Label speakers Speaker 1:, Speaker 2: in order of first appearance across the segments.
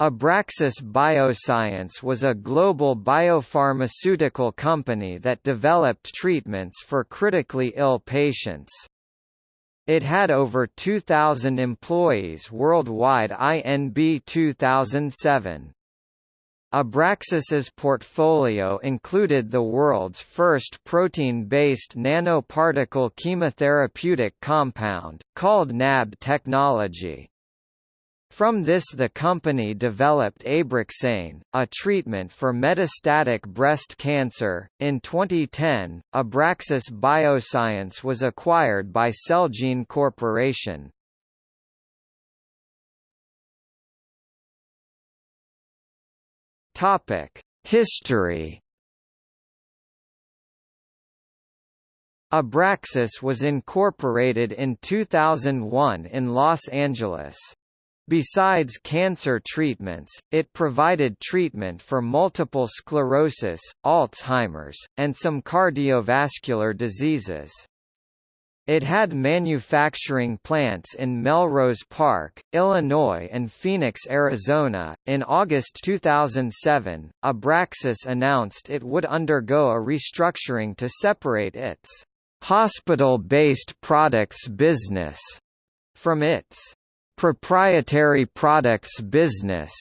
Speaker 1: Abraxis Bioscience was a global biopharmaceutical company that developed treatments for critically ill patients. It had over 2,000 employees worldwide INB 2007. Abraxis's portfolio included the world's first protein-based nanoparticle chemotherapeutic compound, called NAB technology. From this the company developed Abraxane, a treatment for metastatic breast cancer. In 2010, Abraxis Bioscience was acquired by Celgene Corporation. Topic: History Abraxis was incorporated in 2001 in Los Angeles. Besides cancer treatments, it provided treatment for multiple sclerosis, Alzheimer's, and some cardiovascular diseases. It had manufacturing plants in Melrose Park, Illinois and Phoenix, Arizona. In August 2007, Abraxis announced it would undergo a restructuring to separate its hospital-based products business from its proprietary products business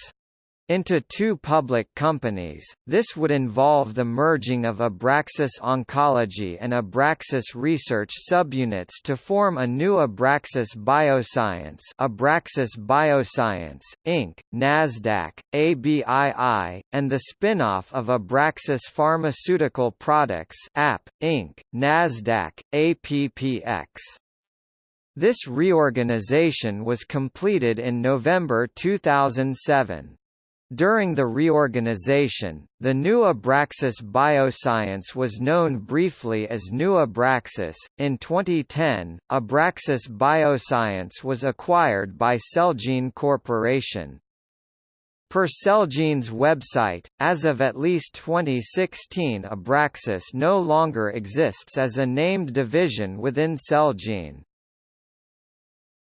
Speaker 1: into two public companies. This would involve the merging of Abraxis Oncology and Abraxis Research subunits to form a new Abraxis Bioscience, Abraxis Bioscience Inc., Nasdaq, ABII, and the spin-off of Abraxis Pharmaceutical Products App Inc., Nasdaq, APPX. This reorganization was completed in November 2007. During the reorganization, the new Abraxis Bioscience was known briefly as New Abraxis. In 2010, Abraxis Bioscience was acquired by Celgene Corporation. Per Celgene's website, as of at least 2016 Abraxis no longer exists as a named division within Celgene.